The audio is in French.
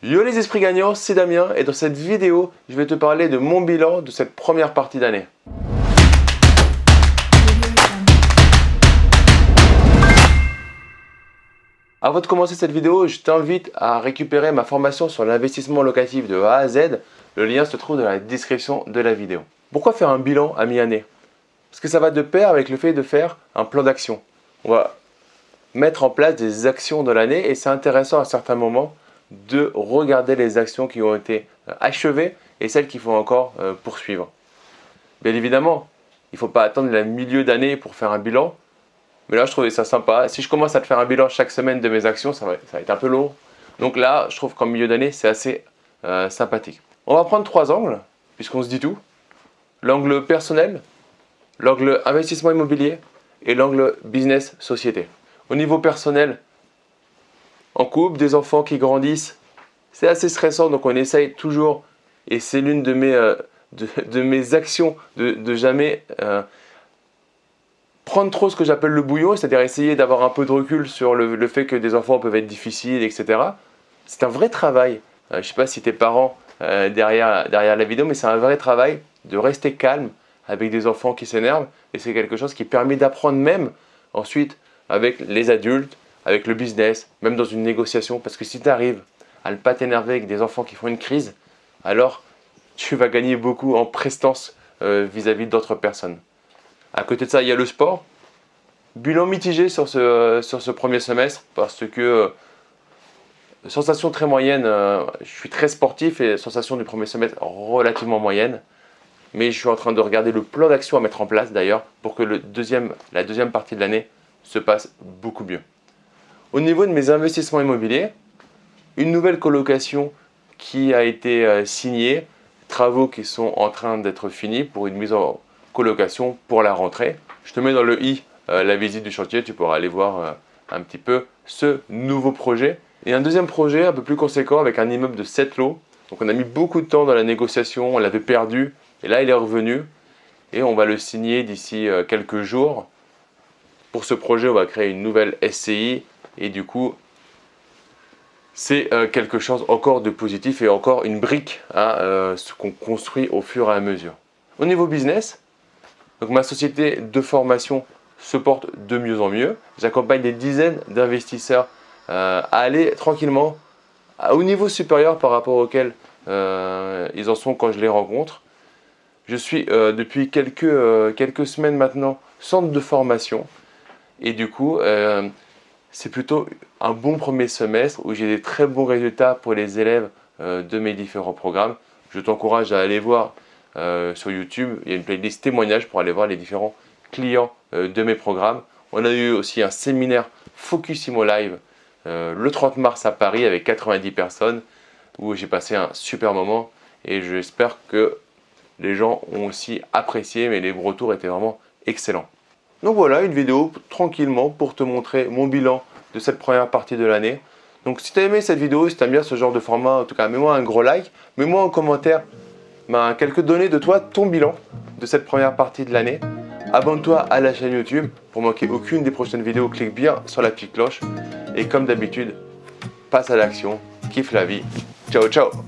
Yo les esprits gagnants, c'est Damien et dans cette vidéo, je vais te parler de mon bilan de cette première partie d'année. Avant de commencer cette vidéo, je t'invite à récupérer ma formation sur l'investissement locatif de A à Z. Le lien se trouve dans la description de la vidéo. Pourquoi faire un bilan à mi-année? Parce que ça va de pair avec le fait de faire un plan d'action. On va mettre en place des actions dans l'année et c'est intéressant à certains moments de regarder les actions qui ont été euh, achevées et celles qu'il faut encore euh, poursuivre. Bien évidemment, il ne faut pas attendre le milieu d'année pour faire un bilan, mais là je trouvais ça sympa. Si je commence à te faire un bilan chaque semaine de mes actions, ça va, être un peu lourd. Donc là, je trouve qu'en milieu d'année, c'est assez euh, sympathique. On va prendre trois angles, puisqu'on se dit tout. L'angle personnel, l'angle investissement immobilier et l'angle business société. Au niveau personnel, en couple, des enfants qui grandissent. C'est assez stressant, donc on essaye toujours, et c'est l'une de, mes, euh, actions, de, jamais euh, prendre trop ce que j'appelle le bouillon, c'est-à-dire essayer d'avoir un peu de recul sur le, fait que des enfants peuvent être difficiles, etc. C'est un vrai travail. Euh, je ne sais pas si tes parents derrière, derrière la vidéo, mais c'est un vrai travail de rester calme avec des enfants qui s'énervent. Et c'est quelque chose qui permet d'apprendre même ensuite avec les adultes, avec le business, même dans une négociation. Parce que si tu arrives à ne pas t'énerver avec des enfants qui font une crise, alors tu vas gagner beaucoup en prestance euh, vis-à-vis d'autres personnes. À côté de ça, il y a le sport. Bilan mitigé sur ce, sur ce premier semestre parce que euh, sensation très moyenne, euh, je suis très sportif et sensation du premier semestre relativement moyenne. Mais je suis en train de regarder le plan d'action à mettre en place d'ailleurs pour que le deuxième, la deuxième partie de l'année se passe beaucoup mieux. Au niveau de mes investissements immobiliers, une nouvelle colocation qui a été euh, signée, travaux qui sont en train d'être finis pour une mise en colocation pour la rentrée. Je te mets dans le i euh, la visite du chantier, tu pourras aller voir euh, un petit peu ce nouveau projet. Et un deuxième projet un peu plus conséquent avec un immeuble de 7 lots. Donc on a mis beaucoup de temps dans la négociation, on l'avait perdu et là il est revenu et on va le signer d'ici quelques jours. Pour ce projet, on va créer une nouvelle SCI et du coup, c'est euh, quelque chose encore de positif et encore une brique à euh, ce qu'on construit au fur et à mesure. Au niveau business, donc ma société de formation se porte de mieux en mieux. J'accompagne des dizaines d'investisseurs euh, à aller tranquillement au niveau supérieur par rapport auquel ils en sont quand je les rencontre. Je suis depuis quelques, quelques semaines maintenant centre de formation et du coup c'est plutôt un bon premier semestre où j'ai des très bons résultats pour les élèves euh, de mes différents programmes. Je t'encourage à aller voir euh, sur YouTube, il y a une playlist témoignages pour aller voir les différents clients euh, de mes programmes. On a eu aussi un séminaire Focusimo Live le 30 mars à Paris avec 90 personnes où j'ai passé un super moment et j'espère que les gens ont aussi apprécié mais les retours étaient vraiment excellents. Donc voilà, une vidéo tranquillement pour te montrer mon bilan de cette première partie de l'année. Donc si tu as aimé cette vidéo, si tu aimes bien ce genre de format, en tout cas, mets-moi un gros like. Mets-moi en commentaire ben, quelques données de toi, ton bilan de cette première partie de l'année. Abonne-toi à la chaîne YouTube pour manquer aucune des prochaines vidéos. Clique bien sur la petite cloche. Et comme d'habitude, passe à l'action, kiffe la vie. Ciao, ciao